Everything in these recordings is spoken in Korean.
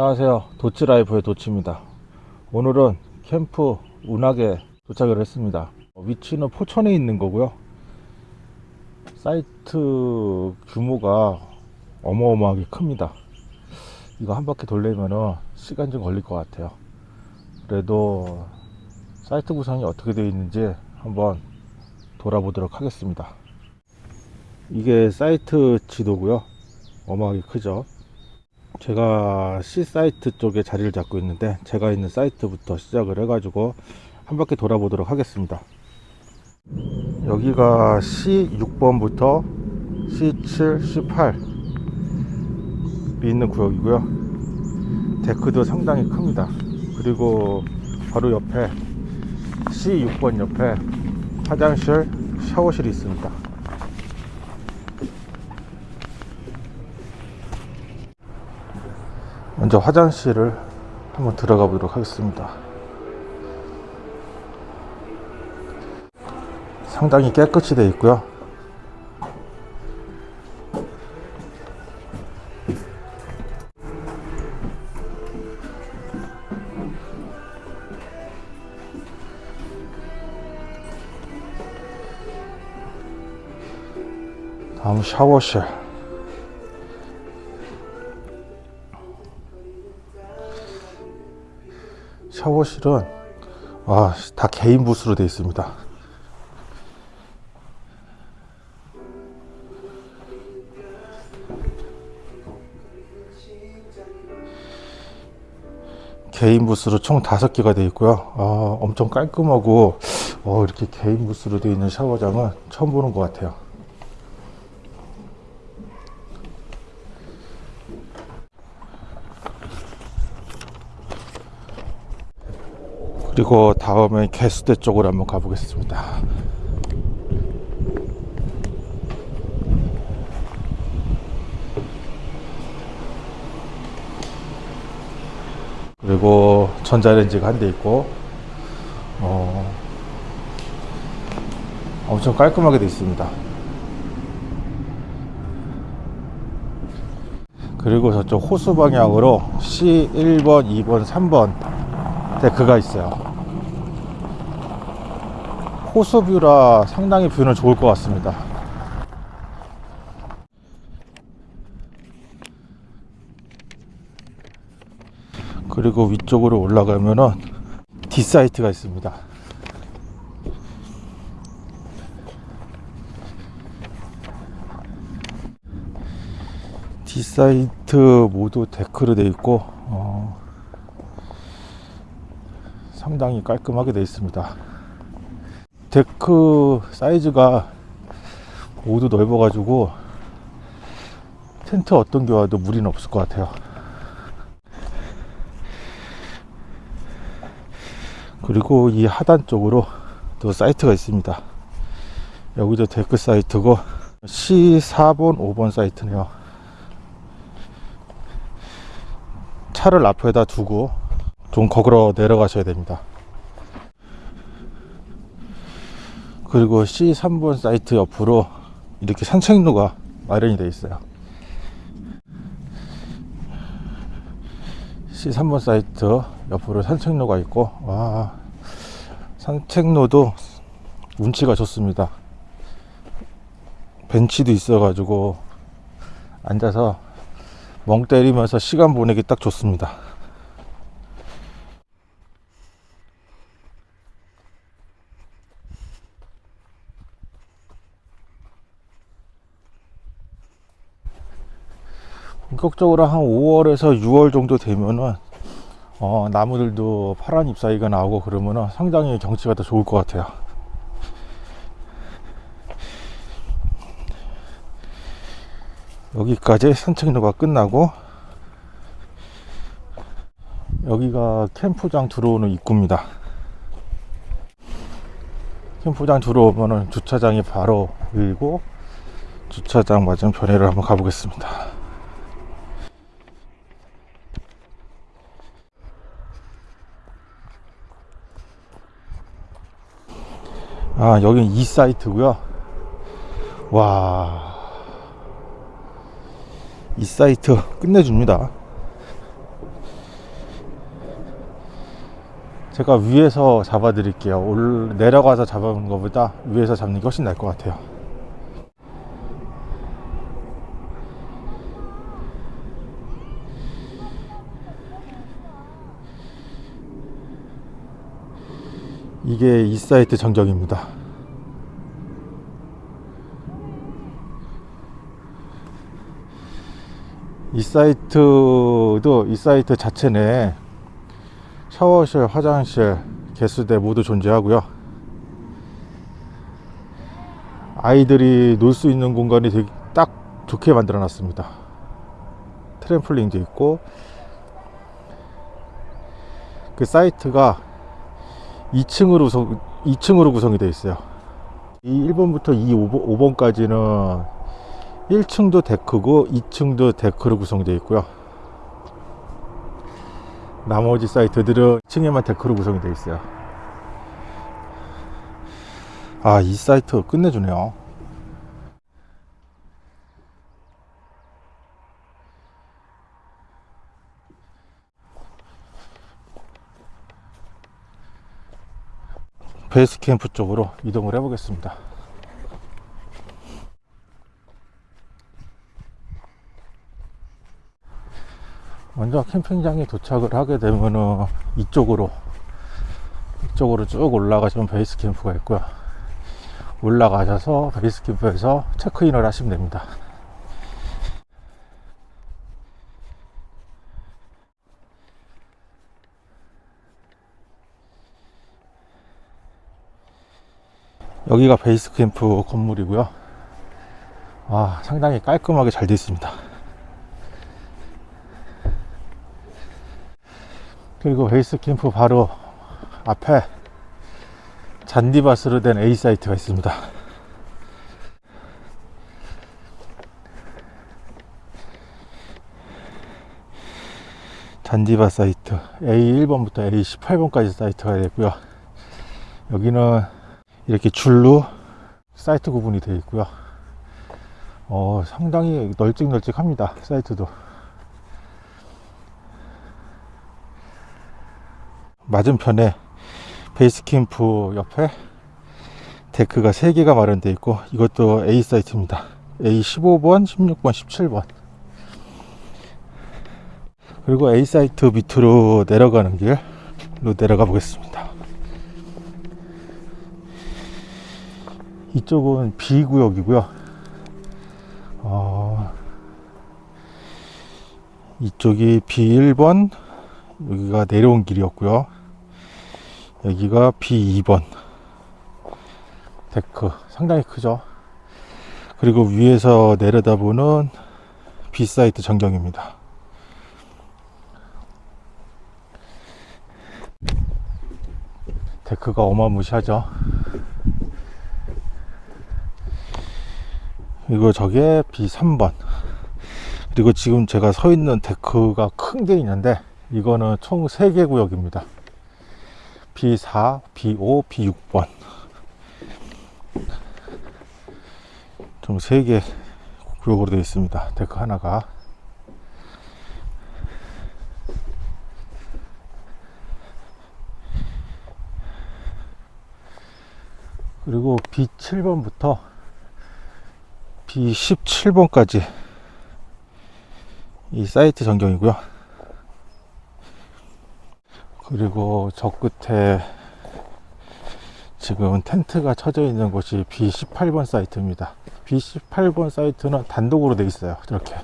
안녕하세요. 도치라이프의 도치입니다. 오늘은 캠프 운악에 도착을 했습니다. 위치는 포천에 있는 거고요. 사이트 규모가 어마어마하게 큽니다. 이거 한 바퀴 돌려면 시간 좀 걸릴 것 같아요. 그래도 사이트 구성이 어떻게 되어 있는지 한번 돌아보도록 하겠습니다. 이게 사이트 지도고요. 어마하게 크죠 제가 C 사이트 쪽에 자리를 잡고 있는데 제가 있는 사이트부터 시작을 해가지고 한 바퀴 돌아보도록 하겠습니다. 여기가 C6번부터 C7, C8이 있는 구역이고요. 데크도 상당히 큽니다. 그리고 바로 옆에 C6번 옆에 화장실, 샤워실이 있습니다 먼저 화장실을 한번 들어가 보도록 하겠습니다. 상당히 깨끗이 되어 있고요. 다음 샤워실. 샤워실은 와, 다 개인 부스로 되어 있습니다. 개인 부스로 총 다섯 개가 되어 있고요. 아, 엄청 깔끔하고 어, 이렇게 개인 부스로 되어 있는 샤워장은 처음 보는 것 같아요. 그리고 다음에 개수대 쪽으로 한번 가보겠습니다. 그리고 전자레인지가 한 대 있고 어, 엄청 깔끔하게 되어 있습니다. 그리고 저쪽 호수 방향으로 C1번, 2번, 3번 데크가 있어요. 호수뷰라 상당히 뷰는 좋을 것 같습니다. 그리고 위쪽으로 올라가면은 D사이트가 있습니다. D사이트 모두 데크로 되어 있고 어, 상당히 깔끔하게 되어 있습니다. 데크 사이즈가 모두 넓어 가지고 텐트 어떤 게 와도 무리는 없을 것 같아요. 그리고 이 하단 쪽으로 또 사이트가 있습니다. 여기도 데크 사이트고 C4번 5번 사이트네요. 차를 앞에다 두고 좀 거꾸로 내려가셔야 됩니다 그리고 C3번 사이트 옆으로 이렇게 산책로가 마련이 되어 있어요. C3번 사이트 옆으로 산책로가 있고 와 산책로도 운치가 좋습니다. 벤치도 있어 가지고 앉아서 멍 때리면서 시간 보내기 딱 좋습니다 본격적으로 한 5월에서 6월 정도 되면은 어, 나무들도 파란 잎사귀가 나오고 그러면은 상당히 경치가 더 좋을 것 같아요. 여기까지 산책로가 끝나고 여기가 캠프장 들어오는 입구입니다. 캠프장 들어오면은 주차장이 바로 보이고 주차장 맞은편에를 한번 가보겠습니다. 아 여긴 이 사이트고요. 와 이 사이트 끝내줍니다. 제가 위에서 잡아 드릴게요. 올 내려가서 잡아보는 것보다 위에서 잡는 게 훨씬 나을 것 같아요. 이게 이 사이트 정적입니다 이 사이트도 이 사이트 자체 내에 샤워실, 화장실, 개수대 모두 존재하고요. 아이들이 놀 수 있는 공간이 되게 딱 좋게 만들어 놨습니다. 트램플린도 있고 그 사이트가 2층으로 구성, 2층으로 구성이 되어 있어요. 이 1번부터 이 5번, 5번 까지는 1층도 데크고 2층도 데크로 구성되어 있고요. 나머지 사이트들은 2층에만 데크로 구성이 되어 있어요. 아, 이 사이트 끝내주네요. 베이스 캠프 쪽으로 이동을 해 보겠습니다. 먼저 캠핑장에 도착을 하게 되면은 이쪽으로 이쪽으로 쭉 올라가시면 베이스 캠프가 있고요. 올라가셔서 베이스 캠프에서 체크인을 하시면 됩니다. 여기가 베이스 캠프 건물이고요. 아, 상당히 깔끔하게 잘 되어 있습니다. 그리고 베이스 캠프 바로 앞에 잔디밭으로 된 A 사이트가 있습니다. 잔디밭 사이트 A1번부터 A18번까지 사이트가 되고요. 여기는 이렇게 줄로 사이트 구분이 되어 있고요. 어, 상당히 널찍널찍합니다. 사이트도. 맞은편에 베이스 캠프 옆에 데크가 3개가 마련되어 있고 이것도 A 사이트입니다. A 15번, 16번, 17번. 그리고 A 사이트 밑으로 내려가는 길로 내려가 보겠습니다. 이쪽은 B 구역이고요. 어, 이쪽이 B1번, 여기가 내려온 길이었고요. 여기가 B2번 데크 상당히 크죠. 그리고 위에서 내려다보는 B 사이트 전경입니다. 데크가 어마무시하죠. 그리고 저게 B3번. 그리고 지금 제가 서 있는 데크가 큰 게 있는데 이거는 총 3개 구역입니다. B4, B5, B6번. 좀 3개 구역으로 되어 있습니다. 데크 하나가. 그리고 B7번부터 B17번까지 이 사이트 전경이고요. 그리고 저 끝에 지금 텐트가 쳐져 있는 곳이 B18번 사이트입니다. B18번 사이트는 단독으로 되어 있어요. 이렇게.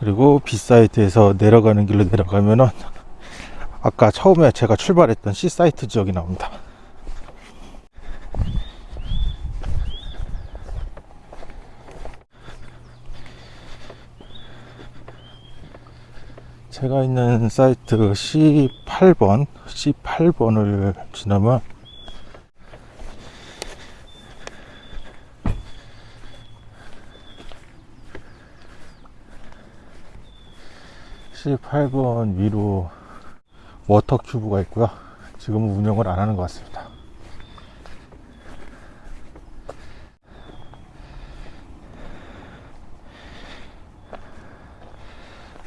그리고 B 사이트에서 내려가는 길로 내려가면은 아까 처음에 제가 출발했던 C 사이트 지역이 나옵니다. 제가 있는 사이트 C8번, C8번을 지나면 18번 위로 water cube가 있고요. 지금은 운영을 안 하는 것 같습니다.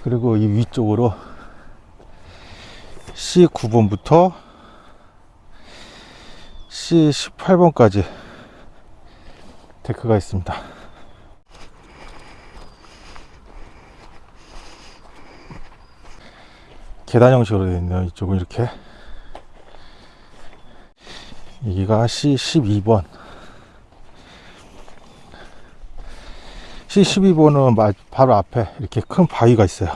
그리고 이 위쪽으로 C9번부터 C18번까지 데크가 있습니다. 계단 형식으로 되어 있네요. 이쪽은 이렇게. 여기가 C12번. C12번은 바로 앞에 이렇게 큰 바위가 있어요.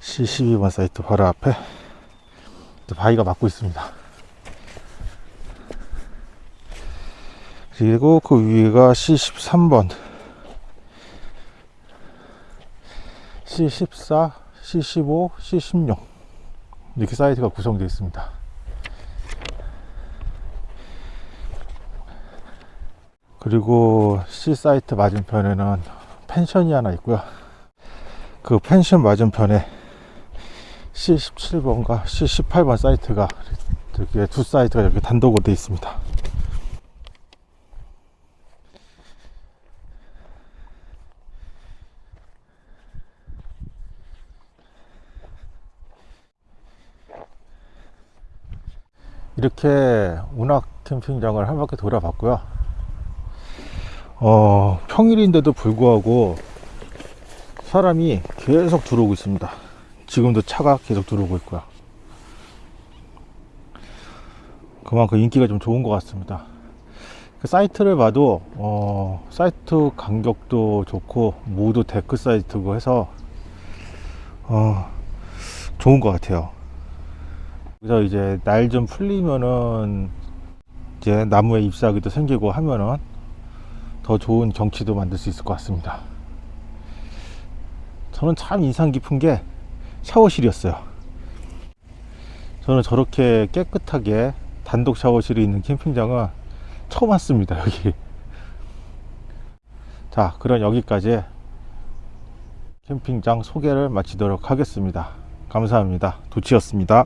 C12번 사이트 바로 앞에 바위가 막고 있습니다. 그리고 그 위가 C13번, C14, C15, C16 이렇게 사이트가 구성되어 있습니다. 그리고 C 사이트 맞은편에는 펜션이 하나 있고요. 그 펜션 맞은편에 C17번과 C18번 사이트가 이렇게 두 사이트가 이렇게 단독으로 되어 있습니다. 이렇게 운학 캠핑장을 한 바퀴 돌아봤고요. 어, 평일인데도 불구하고 사람이 계속 들어오고 있습니다. 지금도 차가 계속 들어오고 있고요. 그만큼 인기가 좀 좋은 것 같습니다. 그 사이트를 봐도 어, 사이트 간격도 좋고 모두 데크 사이트고 해서 어, 좋은 것 같아요. 그래서 이제 날 좀 풀리면은 이제 나무에 잎사귀도 생기고 하면은 더 좋은 경치도 만들 수 있을 것 같습니다. 저는 참 인상 깊은 게 샤워실이었어요. 저는 저렇게 깨끗하게 단독 샤워실이 있는 캠핑장은 처음 왔습니다, 여기. 자, 그럼 여기까지 캠핑장 소개를 마치도록 하겠습니다. 감사합니다. 도치였습니다.